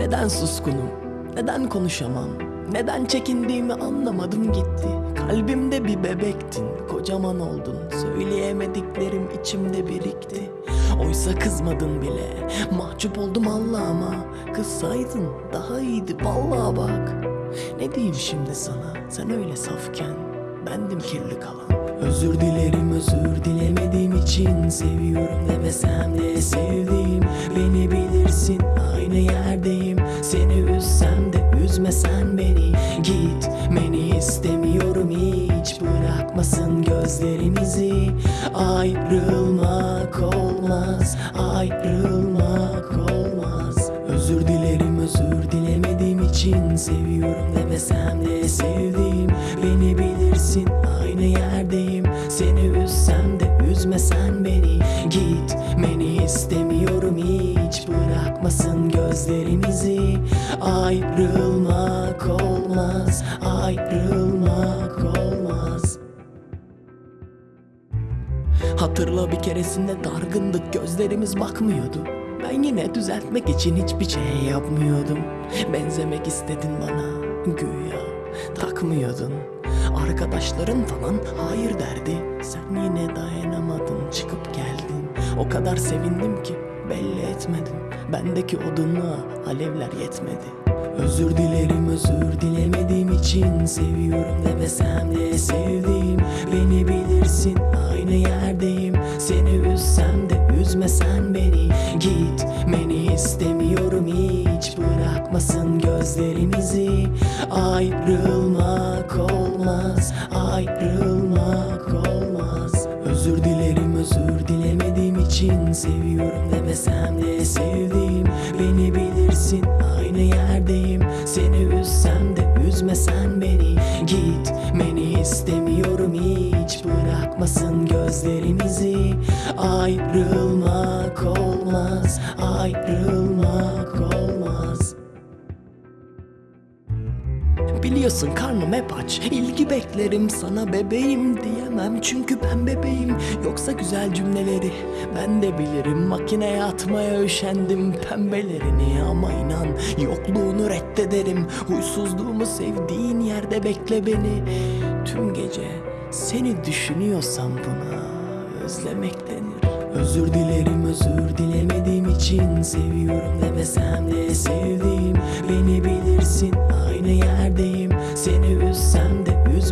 Neden suskunum? Neden konuşamam? Neden çekindiğimi anlamadım gitti. Kalbimde bir bebektin, kocaman oldun. Söyleyemediklerim içimde birikti. Oysa kızmadın bile. Mahcup oldum Allah'ıma. Kızsaydın daha iyiydi vallahi bak. Ne diyeyim şimdi sana? Sen öyle safken bendim kirli kalan. Özür dilerim özür dilemediğim için Seviyorum demesem de sevdiğim Beni bilirsin aynı Seni üzsem de üzmesen beni Gitmeni istemiyorum hiç. Bırakmasın gözlerimizi. Ayrılmak olmaz Ayrılmak olmaz. Özür dilerim özür dilemediğim için. Seviyorum demesem de sevdiğim. Beni bilirsin aynı yerdeyim. Seni üzsem de üzmesen beni. Gitmeni istemiyorum hiç. Bırakmasın gözlerimizi Ayrılmak olmaz Ayrılmak olmaz. Hatırla bir keresinde dargındık gözlerimiz bakmıyordu. Ben yine düzeltmek için hiçbir şey yapmıyordum. Benzemek istedin bana güya takmıyordun. Arkadaşların falan hayır derdi. Sen yine dayanamadın çıkıp geldin. O kadar sevindim ki belli etmedim Bendeki odunluğa alevler yetmedi. Özür dilerim özür dilemediğim için Seviyorum demesem de sevdiğim. Beni bilirsin aynı yerdeyim. Seni üzsem de üzmesen beni. Gitmeni istemiyorum hiç Bırakmasın gözlerimizi. Ayrılmak olmaz Ayrılmak olmaz. Özür dilerim özür dilemediğim için Seviyorum demesem de sevdiğim Beni bilirsin aynı yerdeyim. Seni üzsem de üzmesen beni Gitmeni istemiyorum hiç. Bırakmasın gözlerimizi Ayrılmak olmaz Biliyorsun karnım hep aç. İlgi beklerim sana bebeğim diyemem. Çünkü ben bebeğim. Yoksa güzel cümleleri ben de bilirim. Makineye atmaya üşendim pembelerini Ama inan yokluğunu reddederim. Huysuzluğumu sevdiğin yerde bekle beni. Tüm gece seni düşünüyorsam buna özlemek denir. Özür dilerim özür dilemediğim için Seviyorum demesem de sevdiğim Beni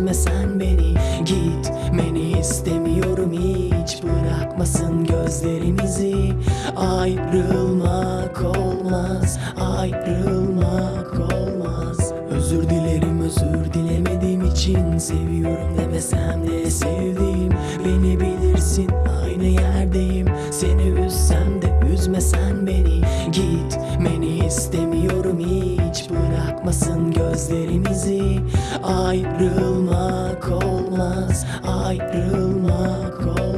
de üzmesen beni Gitmeni istemiyorum hiç. Bırakmasın gözlerimizi Ayrılmak olmaz Ayrılmak olmaz. Özür dilerim özür dilemediğim için Seviyorum demesem de sevdiğim. Beni bilirsin aynı yerdeyim Ayrılmak olmaz Ayrılmak olmaz